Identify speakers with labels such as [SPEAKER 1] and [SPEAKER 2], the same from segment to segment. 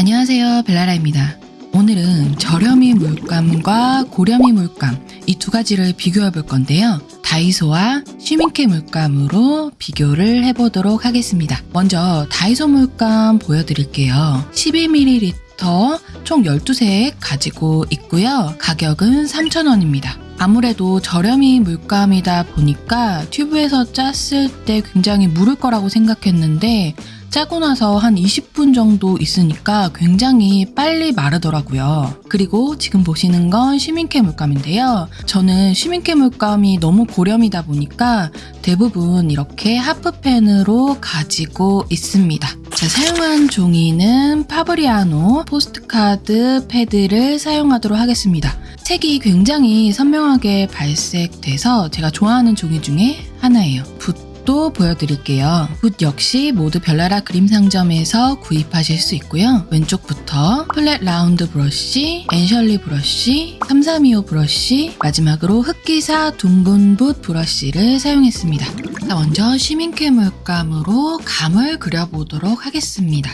[SPEAKER 1] 안녕하세요 벨라라입니다. 오늘은 저렴이 물감과 고렴이 물감 이 두 가지를 비교해 볼 건데요. 다이소와 쉬밍케 물감으로 비교를 해보도록 하겠습니다. 먼저 다이소 물감 보여드릴게요. 12ml 총 12색 가지고 있고요. 가격은 3,000원입니다. 아무래도 저렴이 물감이다 보니까 튜브에서 짰을 때 굉장히 무를 거라고 생각했는데 짜고 나서 한 20분 정도 있으니까 굉장히 빨리 마르더라고요. 그리고 지금 보시는 건 Schmincke 물감인데요. 저는 Schmincke 물감이 너무 고렴이다 보니까 대부분 이렇게 half pan으로 가지고 있습니다. 자, 사용한 종이는 Fabriano postcard 패드를 사용하도록 하겠습니다. 색이 굉장히 선명하게 발색돼서 제가 좋아하는 종이 중에 하나예요. 붓 도 보여드릴게요. 붓 역시 모두 별나라 그림 상점에서 구입하실 수 있고요. 왼쪽부터 flat round 브러쉬, 앤셜리 브러쉬, 3325 브러쉬, 마지막으로 흑기사 둥근 붓 브러쉬를 사용했습니다. 자, 먼저 시민캐 물감으로 감을 그려보도록 하겠습니다.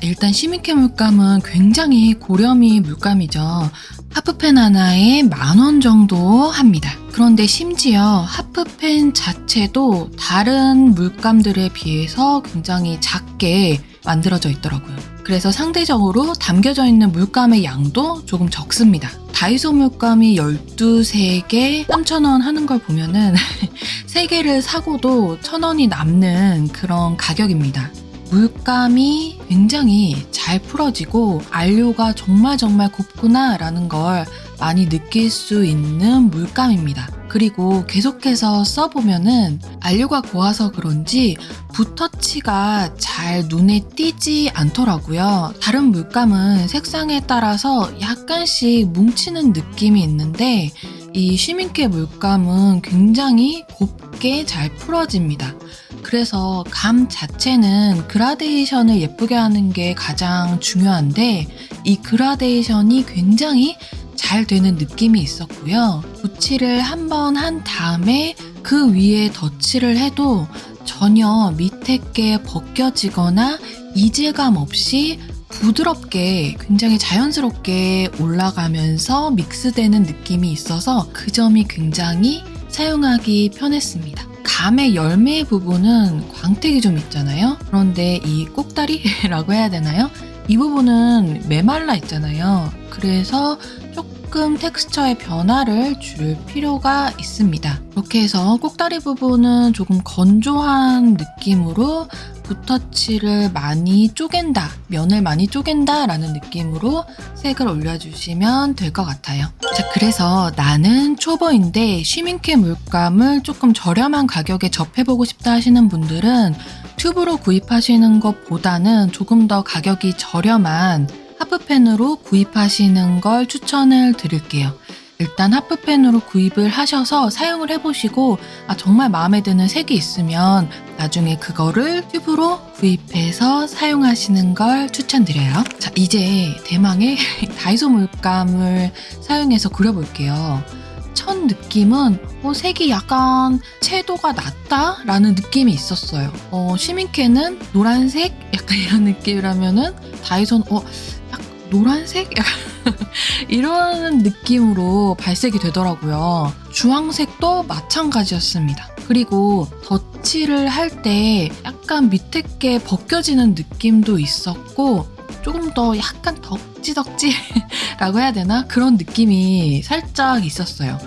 [SPEAKER 1] 자, 일단 시민캐 물감은 굉장히 고렴이 물감이죠. 하프펜 하나에 만 원 정도 합니다. 그런데 심지어 하프펜 자체도 다른 물감들에 비해서 굉장히 작게 만들어져 있더라고요. 그래서 상대적으로 담겨져 있는 물감의 양도 조금 적습니다. 다이소 물감이 12색에 3,000원 하는 걸 보면은 3개를 사고도 1,000원이 남는 그런 가격입니다. 물감이 굉장히 잘 풀어지고 안료가 정말 정말 곱구나 라는 걸 많이 느낄 수 있는 물감입니다. 그리고 계속해서 써보면은 안료가 고와서 그런지 붓터치가 잘 눈에 띄지 않더라고요. 다른 물감은 색상에 따라서 약간씩 뭉치는 느낌이 있는데 이 시민캐 물감은 굉장히 곱게 잘 풀어집니다. 그래서 감 자체는 그라데이션을 예쁘게 하는 게 가장 중요한데 이 그라데이션이 굉장히 잘 되는 느낌이 있었고요. 붓칠을 한 번 한 다음에 그 위에 덧칠을 해도 전혀 밑에 게 벗겨지거나 이질감 없이 부드럽게 굉장히 자연스럽게 올라가면서 믹스되는 느낌이 있어서 그 점이 굉장히 사용하기 편했습니다. 감의 열매 부분은 광택이 좀 있잖아요. 그런데 이 꼭다리라고 해야 되나요? 이 부분은 메말라 있잖아요. 그래서 조금 텍스처의 변화를 줄 필요가 있습니다. 이렇게 해서 꼭다리 부분은 조금 건조한 느낌으로 붓터치를 많이 쪼갠다, 면을 많이 쪼갠다 라는 느낌으로 색을 올려주시면 될 것 같아요. 자, 그래서 나는 초보인데 쉬밍캐 물감을 조금 저렴한 가격에 접해보고 싶다 하시는 분들은 튜브로 구입하시는 것보다는 조금 더 가격이 저렴한 하프펜으로 구입하시는 걸 추천을 드릴게요. 일단 하프펜으로 구입을 하셔서 사용을 해보시고 아, 정말 마음에 드는 색이 있으면 나중에 그거를 튜브로 구입해서 사용하시는 걸 추천드려요. 자 이제 대망의 다이소 물감을 사용해서 그려볼게요. 첫 느낌은 어, 색이 약간 채도가 낮다 라는 느낌이 있었어요. 어, 시민캐는 노란색 약간 이런 느낌이라면은 다이소는 어, 약간 노란색 약간 이런 느낌으로 발색이 되더라고요. 주황색도 마찬가지였습니다. 그리고 덧칠을 할 때 약간 밑에 게 벗겨지는 느낌도 있었고 조금 더 약간 덕지덕지라고 해야 되나? 그런 느낌이 살짝 있었어요.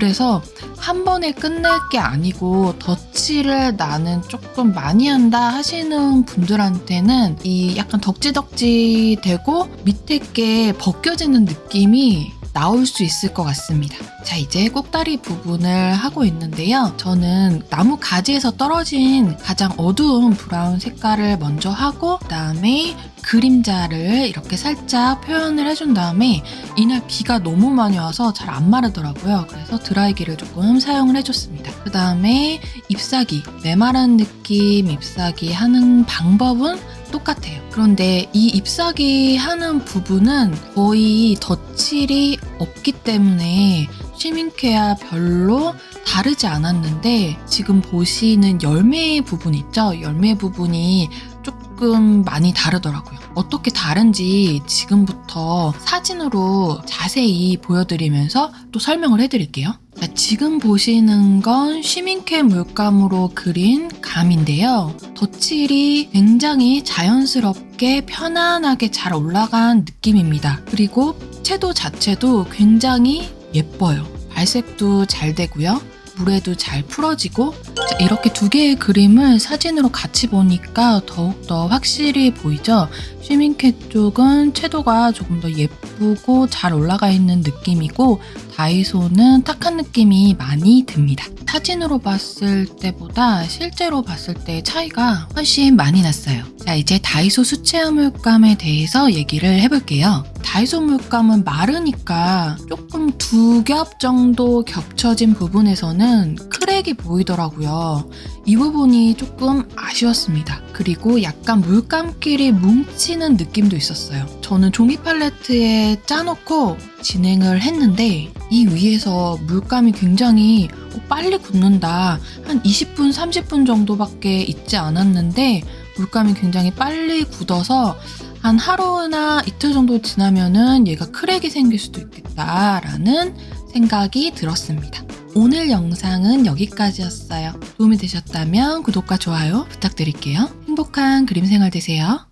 [SPEAKER 1] 그래서 한 번에 끝낼 게 아니고 덧칠을 나는 조금 많이 한다 하시는 분들한테는 이 약간 덕지덕지 되고 밑에 게 벗겨지는 느낌이 나올 수 있을 것 같습니다. 자, 이제 꼭다리 부분을 하고 있는데요. 저는 나무 가지에서 떨어진 가장 어두운 브라운 색깔을 먼저 하고 그 다음에 그림자를 이렇게 살짝 표현을 해준 다음에 이날 비가 너무 많이 와서 잘 안 마르더라고요. 그래서 드라이기를 조금 사용을 해줬습니다. 그 다음에 잎사귀, 메마른 느낌 잎사귀 하는 방법은 똑같아요. 그런데 이 잎사귀 하는 부분은 거의 덧칠이 없기 때문에 시민케아 별로 다르지 않았는데 지금 보시는 열매 부분 있죠? 열매 부분이 조금 많이 다르더라고요. 어떻게 다른지 지금부터 사진으로 자세히 보여드리면서 또 설명을 해드릴게요. 자, 지금 보시는 건 쉬밍캐 물감으로 그린 감인데요. 덧칠이 굉장히 자연스럽게 편안하게 잘 올라간 느낌입니다. 그리고 채도 자체도 굉장히 예뻐요. 발색도 잘 되고요. 물에도 잘 풀어지고 자, 이렇게 두 개의 그림을 사진으로 같이 보니까 더욱더 확실히 보이죠? 쉬밍캐 쪽은 채도가 조금 더 예쁘고 잘 올라가 있는 느낌이고 다이소는 탁한 느낌이 많이 듭니다. 사진으로 봤을 때보다 실제로 봤을 때 차이가 훨씬 많이 났어요. 자, 이제 다이소 수채화 물감에 대해서 얘기를 해볼게요. 다이소 물감은 마르니까 조금 두 겹 정도 겹쳐진 부분에서는 크랙이 보이더라고요. 이 부분이 조금 아쉬웠습니다. 그리고 약간 물감끼리 뭉치는 느낌도 있었어요. 저는 종이 팔레트에 짜놓고 진행을 했는데 이 위에서 물감이 굉장히 빨리 굳는다. 한 20분, 30분 정도밖에 있지 않았는데 물감이 굉장히 빨리 굳어서 한 하루나 이틀 정도 지나면은 얘가 크랙이 생길 수도 있겠다라는 생각이 들었습니다. 오늘 영상은 여기까지였어요. 도움이 되셨다면 구독과 좋아요 부탁드릴게요. 행복한 그림 생활 되세요.